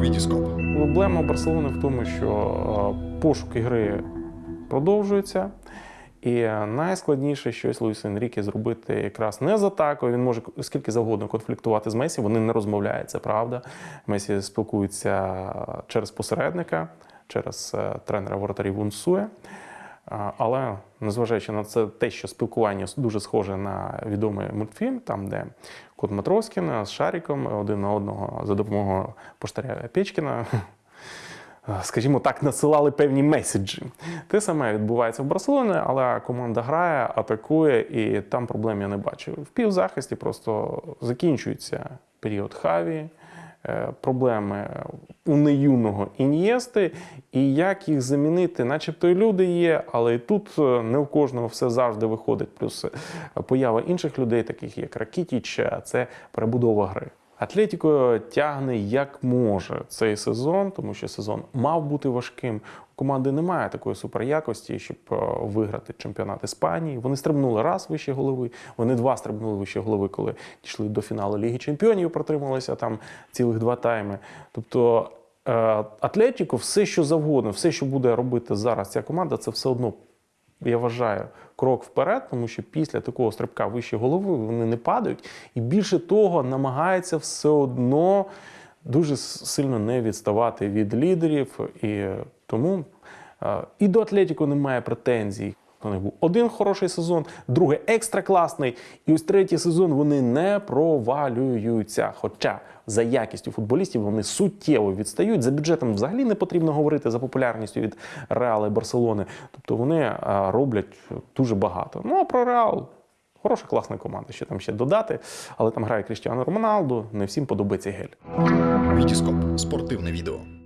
Вітіскоп. Проблема Барселони в тому, що пошуки пошук ігри продовжується. І е, найскладніше щось Луїс Енріке зробити якраз не з атакою. Він може скільки завгодно конфліктувати з Месі. Вони не розмовляють, це правда. Месі спілкується через посередника, через е, тренера воротарів Унсує. Але незважаючи на це, те, що спілкування дуже схоже на відомий мультфільм, там де Кот Матроскін з Шаріком один на одного за допомогою поштаря Печкіна, скажімо так, насилали певні меседжі. Те саме відбувається в Барселоні, але команда грає, атакує, і там проблем я не бачу. В півзахисті просто закінчується період Хаві. е, Проблеми у неюного ін'єсти, і як їх замінити, начебто і люди є, але і тут е, не у кожного все завжди виходить. Плюс е, поява інших людей, таких як Ракітіч, а це перебудова гри. Атлетіко тягне як може цей сезон, тому що сезон мав бути важким. У команди немає такої суперякості, щоб е, виграти чемпіонат Іспанії. Вони стрибнули раз вище голови, вони два стрибнули вище голови, коли дійшли до фіналу Ліги Чемпіонів, протрималися там цілих два тайми. Тобто е, Атлетіко, все, що завгодно, все, що буде робити зараз ця команда, це все одно я вважаю, крок вперед, тому що після такого стрибка вище голови вони не падають, і більше того, намагаються все одно дуже сильно не відставати від лідерів. І тому е, і до Атлетіко немає претензій. У них був один хороший сезон, другий екстра класний, і ось третій сезон вони не провалюються. Хоча за якістю футболістів вони суттєво відстають. За бюджетом взагалі не потрібно говорити за популярністю від Реала і Барселони. Тобто вони е, роблять дуже багато. Ну а про Реал. Хороша класна команда, що там ще додати, але там грає Кріштіану Роналду, не всім подобається гель. Вітіскоп. Спортивне відео.